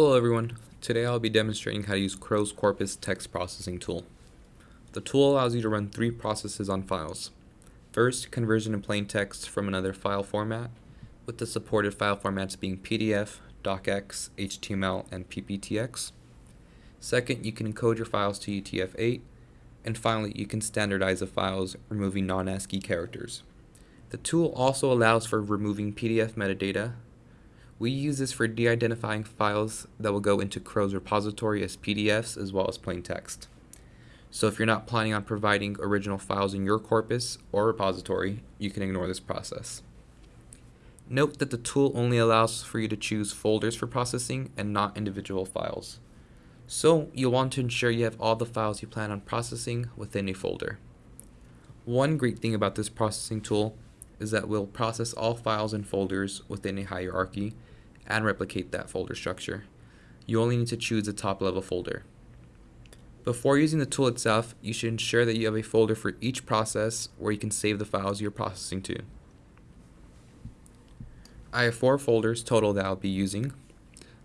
Hello everyone. Today I'll be demonstrating how to use Crow's Corpus text processing tool. The tool allows you to run three processes on files. First, conversion in plain text from another file format, with the supported file formats being PDF, DocX, HTML, and PPTX. Second, you can encode your files to UTF-8. And finally, you can standardize the files, removing non-ASCII characters. The tool also allows for removing PDF metadata. We use this for de-identifying files that will go into Crow's repository as PDFs as well as plain text. So if you're not planning on providing original files in your corpus or repository, you can ignore this process. Note that the tool only allows for you to choose folders for processing and not individual files. So you'll want to ensure you have all the files you plan on processing within a folder. One great thing about this processing tool is that we'll process all files and folders within a hierarchy and replicate that folder structure. You only need to choose the top level folder. Before using the tool itself, you should ensure that you have a folder for each process where you can save the files you're processing to. I have four folders total that I'll be using.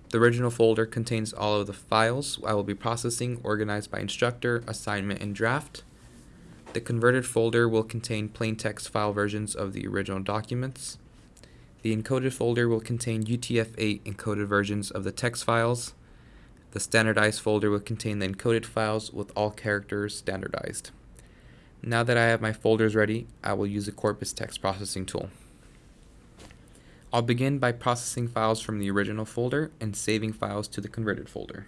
The original folder contains all of the files I will be processing organized by instructor, assignment, and draft. The converted folder will contain plain text file versions of the original documents. The encoded folder will contain UTF-8 encoded versions of the text files. The standardized folder will contain the encoded files with all characters standardized. Now that I have my folders ready, I will use the Corpus text processing tool. I'll begin by processing files from the original folder and saving files to the converted folder.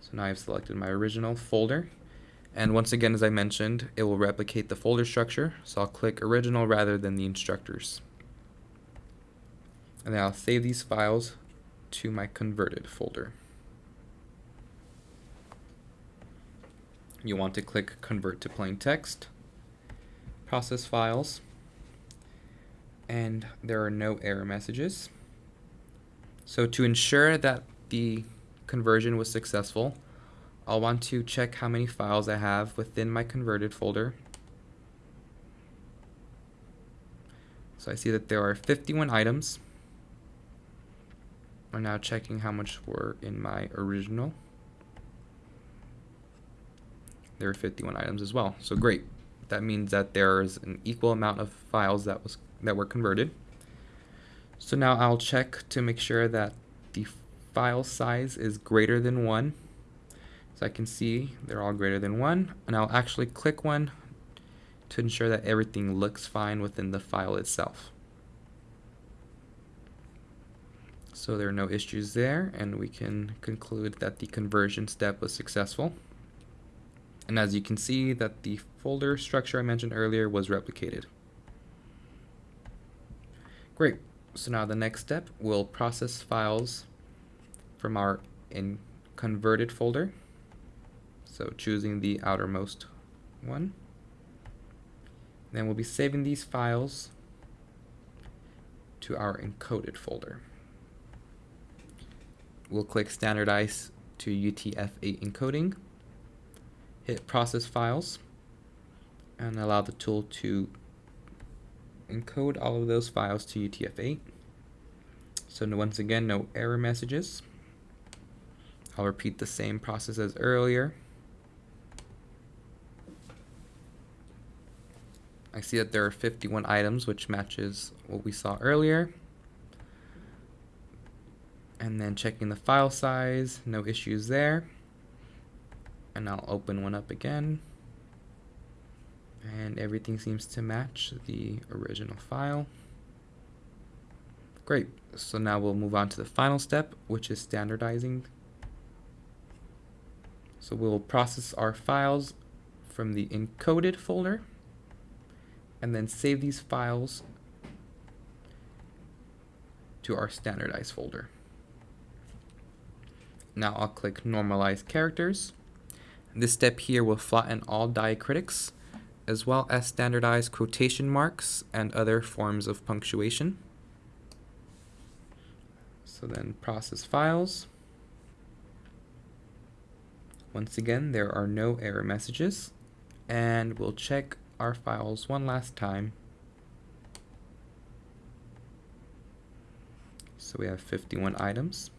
So now I've selected my original folder. And once again, as I mentioned, it will replicate the folder structure. So I'll click original rather than the instructors. And then I'll save these files to my converted folder. You want to click convert to plain text, process files, and there are no error messages. So to ensure that the conversion was successful, I'll want to check how many files I have within my converted folder. So I see that there are 51 items. I'm now checking how much were in my original. There are 51 items as well. So great. That means that there is an equal amount of files that was that were converted. So now I'll check to make sure that the file size is greater than 1. So I can see they're all greater than 1. And I'll actually click one to ensure that everything looks fine within the file itself. So there are no issues there, and we can conclude that the conversion step was successful. And as you can see that the folder structure I mentioned earlier was replicated. Great. So now the next step, we'll process files from our in converted folder. So choosing the outermost one. Then we'll be saving these files to our encoded folder. We'll click standardize to UTF-8 encoding, hit process files, and allow the tool to encode all of those files to UTF-8. So once again, no error messages. I'll repeat the same process as earlier. I see that there are 51 items, which matches what we saw earlier. And then checking the file size, no issues there. And I'll open one up again and everything seems to match the original file. Great, so now we'll move on to the final step, which is standardizing. So we'll process our files from the encoded folder and then save these files to our standardized folder. Now I'll click normalize characters. This step here will flatten all diacritics as well as standardized quotation marks and other forms of punctuation. So then process files. Once again, there are no error messages. And we'll check our files one last time. So we have 51 items.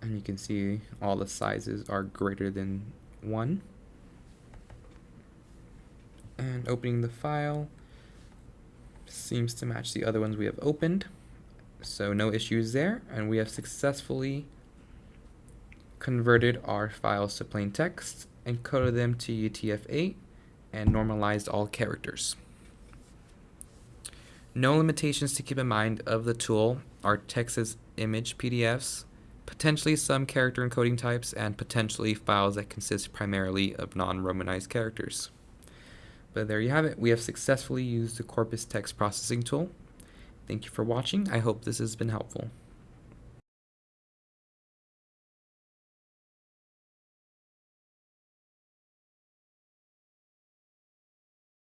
And you can see all the sizes are greater than 1. And opening the file seems to match the other ones we have opened. So no issues there, and we have successfully converted our files to plain text, encoded them to UTF-8, and normalized all characters. No limitations to keep in mind of the tool are Texas image PDFs, potentially some character encoding types, and potentially files that consist primarily of non-romanized characters. But there you have it. We have successfully used the Corpus text processing tool. Thank you for watching. I hope this has been helpful.